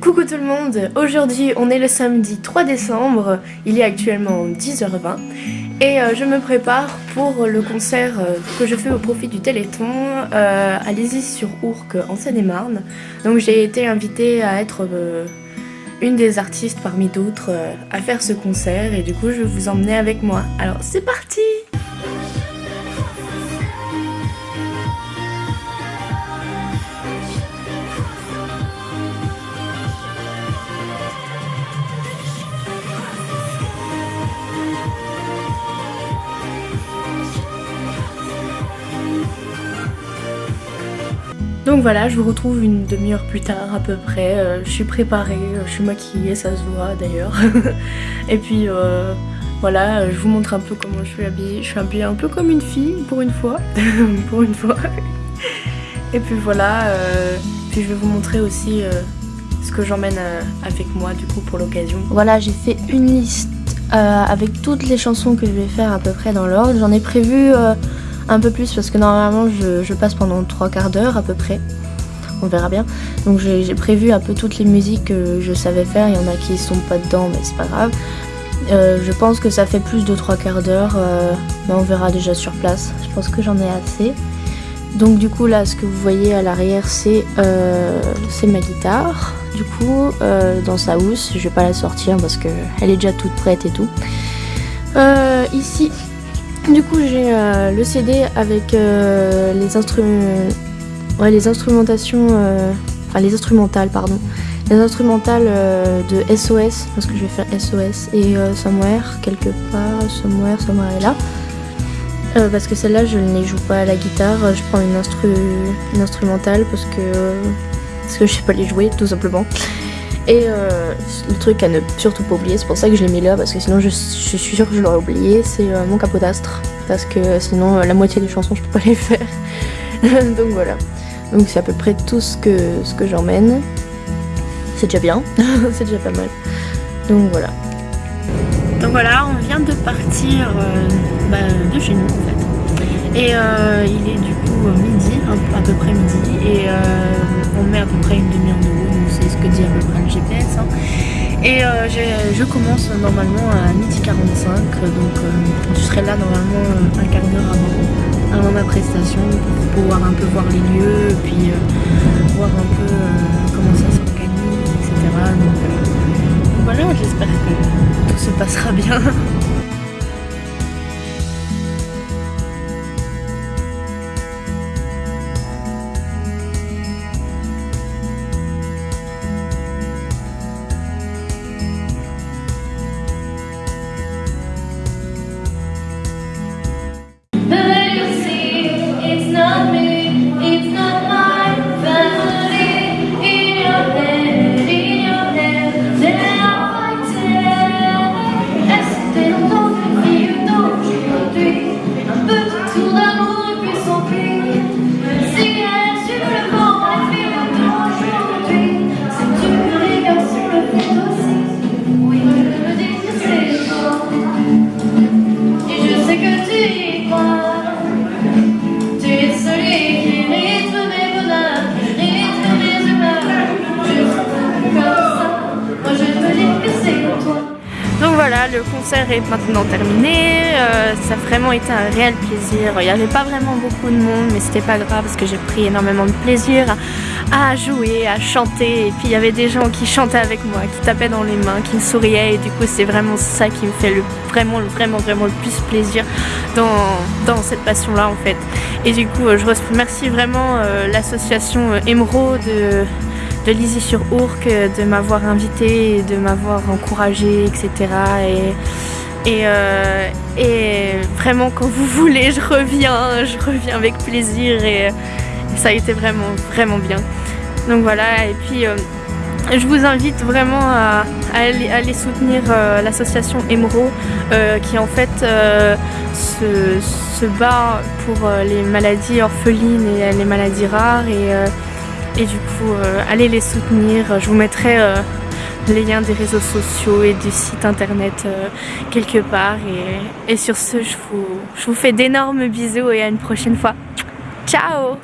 Coucou tout le monde, aujourd'hui on est le samedi 3 décembre, il est actuellement 10h20 et euh, je me prépare pour le concert euh, que je fais au profit du Téléthon euh, à Lizy sur Ourcq en Seine-et-Marne. Donc j'ai été invitée à être une des artistes parmi d'autres à faire ce concert et du coup je vais vous emmener avec moi. Alors c'est parti Donc voilà, je vous retrouve une demi-heure plus tard à peu près. Euh, je suis préparée, euh, je suis maquillée, ça se voit d'ailleurs. et puis euh, voilà, je vous montre un peu comment je suis habillée. Je suis habillée un peu comme une fille pour une fois. pour une fois. et puis voilà, puis je vais vous montrer aussi ce que j'emmène avec moi du coup pour l'occasion. Voilà, j'ai fait une liste avec toutes les chansons que je vais faire à peu près dans l'ordre. J'en ai prévu un peu plus parce que normalement je, passe pendant trois quarts d'heure à peu près. On verra bien. Donc j'ai prévu un peu toutes les musiques que je savais faire. Il y en a qui sont pas dedans mais c'est pas grave. Euh, je pense que ça fait plus de trois quarts d'heure. Euh, mais on verra déjà sur place. Je pense que j'en ai assez. Donc du coup là ce que vous voyez à l'arrière c'est euh, ma guitare. Du coup dans sa housse, je vais pas la sortir parce qu'elle est déjà toute prête et tout. ici du coup j'ai euh, le CD avec euh, les, ouais, les instrumentations, euh, enfin les instrumentales pardon, les instrumentales de SOS, parce que je vais faire SOS et Somewhere quelque part, Somewhere, Somewhere est là. parce que celle-là je ne les joue pas à la guitare, je prends une, instru une instrumentale parce que, parce que je sais pas les jouer tout simplement. Et euh, le truc à ne surtout pas oublier, c'est pour ça que je l'ai mis là, parce que sinon je, suis sûre que je l'aurais oublié, c'est euh, mon capotastre. Parce que sinon euh, la moitié des chansons je peux pas les faire. Donc voilà. Donc c'est à peu près tout ce que, ce que j'emmène. C'est déjà bien, c'est déjà pas mal. Donc voilà. Donc voilà, on vient de partir bah, de chez nous en fait. Et il est du coup midi, à peu près midi, et on met à peu près une GPS. Hein. Et euh, je commence normalement à midi 45, donc euh, je serai là normalement un quart d'heure avant, avant, ma prestation pour pouvoir un peu voir les lieux, puis euh, voir un peu comment ça s'organise, etc. donc voilà, j'espère que tout se passera bien. туда le concert est maintenant terminé. Euh, ça a vraiment été un réel plaisir. Il n'y avait pas vraiment beaucoup de monde, mais c'était pas grave parce que j'ai pris énormément de plaisir à, jouer, à chanter. Et puis il y avait des gens qui chantaient avec moi, qui tapaient dans les mains, qui me souriaient. Et du coup, c'est vraiment ça qui me fait le, vraiment, vraiment, vraiment le plus plaisir dans, cette passion-là en fait. Et du coup, je remercie vraiment euh, l'association Emeraude de de Lizy sur Ourcq, de m'avoir invité, de m'avoir encouragé, etc. Et, et, euh, et, vraiment quand vous voulez, je reviens, je reviens avec plaisir et, ça a été vraiment, vraiment bien. Donc voilà, et puis euh, je vous invite vraiment à, aller, soutenir euh, l'association Emro qui en fait se, bat pour les maladies orphelines et les maladies rares et du coup euh, allez les soutenir. Je vous mettrai euh, les liens des réseaux sociaux et du site internet euh, quelque part. Et, et sur ce, je vous, je vous fais d'énormes bisous et à une prochaine fois. Ciao